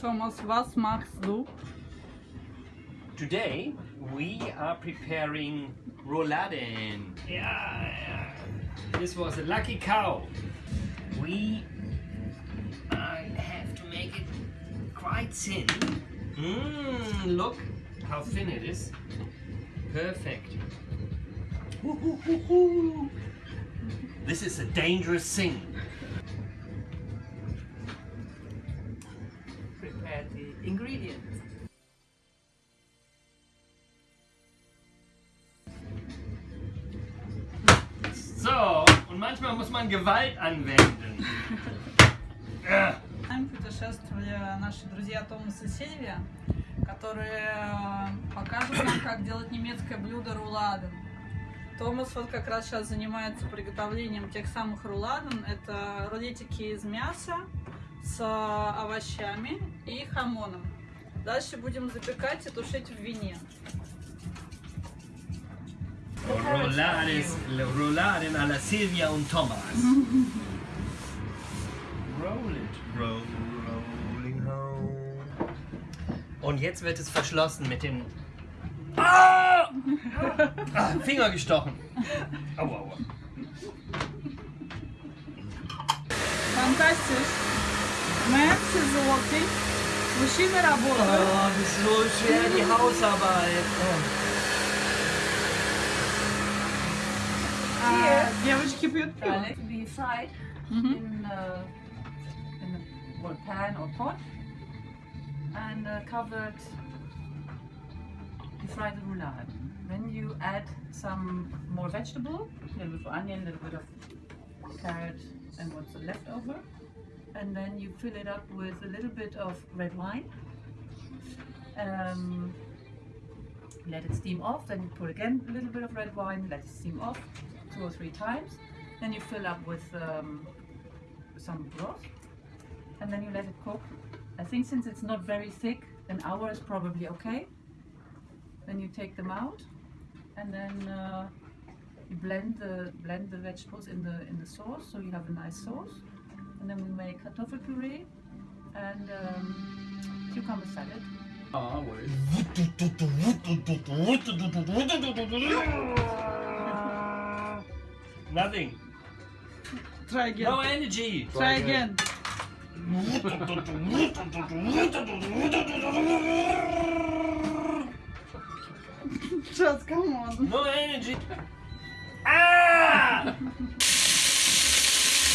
Thomas, was machst du? Today we are preparing rouladen. Yeah, yeah. This was a lucky cow. We uh, have to make it quite thin. Mmm, look how thin it is. Perfect. This is a dangerous thing. Ingredients. So, und manchmal muss man Gewalt anwenden. Äh. Нам путешествовали наши друзья Томас и Сильвия, которые э, покажут нам, как делать немецкое блюдо руладен. Томас вот как раз сейчас занимается приготовлением тех самых руладен. Это рулетики из мяса с овощами и хамоном. Дальше будем запекать и тушить в вине. Rouladen, Rouladen à la Silvia und Thomas. Roll it. Roll, rolling home. Und jetzt wird es verschlossen mit dem. Ah! ah Finger gestochen. Aua, aua. Фантастиш! Мэрси Maschine da wohl. Oh, das ist so schwer, keep it to be fried in, mm-hmm. a pan or pot and uh, covered, you fry the roulade. Then you add some more vegetable, a little bit of onion, a little bit of carrot and what's left over. And then you fill it up with a little bit of red wine. Um, let it steam off. Then you put again a little bit of red wine. Let it steam off two or three times. Then you fill up with um, some broth, and then you let it cook. I think since it's not very thick, an hour is probably okay. Then you take them out, and then uh, you blend the blend the vegetables in the in the sauce, so you have a nice sauce. And then we make kartoffel puree and um, cucumber salad. Ah, wait. Nothing. Try again. No energy. Try again. Just come on. No energy. Ah!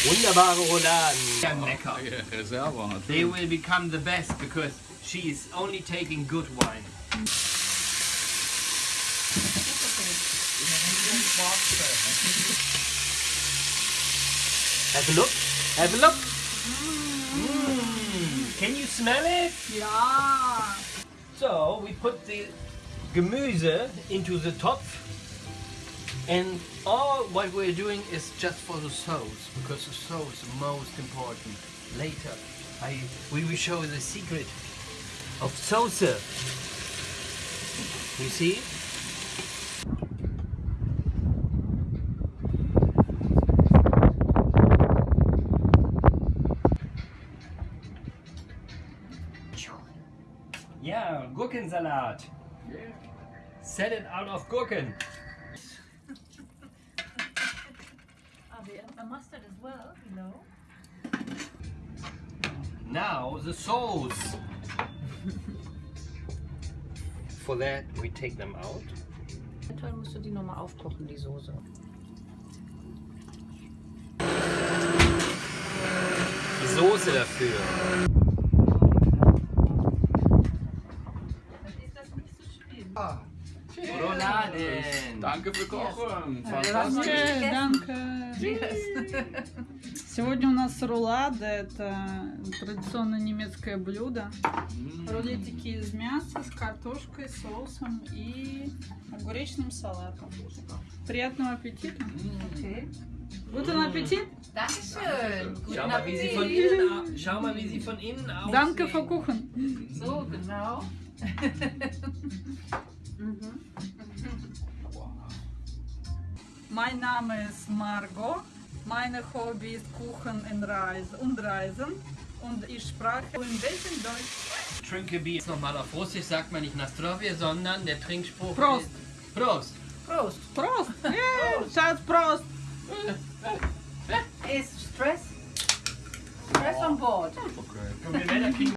Wunderbare Rouladen. Ja, lecker. Reserve hat. They will become the best because she is only taking good wine. Have a look. Have a look. Mm. Can you smell it? Ja. So we put the Gemüse into the top and all what we're doing is just for the sauce because the sauce is most important. Later I we will show the secret of sauce. You see? Yeah, Gurkensalat. Set it out of Gurken. A mustard as well, you know. Now the sauce. For that we take them out. Eventuell musst du die nochmal aufkochen, die Soße. Die Soße dafür. Dann ist das nicht so schlimm. Danke für Kochen. Danke. Fantastisch. Сегодня у нас рулады. Это традиционное немецкое блюдо. Рулетики из мяса с картошкой, соусом и огуречным салатом. Приятного аппетита. Okay. Guten Appetit. Dankeschön. Guten Schau mal, wie sie von Appetit. innen, schau mal, wie sie von innen aussieht. Danke für Kuchen. So, genau. Mhm. Mein Name ist Margot. Meine Hobby ist Kuchen und Reisen, und Reisen. Und ich spreche ein bisschen Deutsch. Trinke Bier. Nochmal auf Russisch sagt man nicht Nastrovje, sondern der Trinkspruch Prost. ist Prost. Prost. Prost! Yeah, Schatz, Prost! Is stress stress on board. Kriegen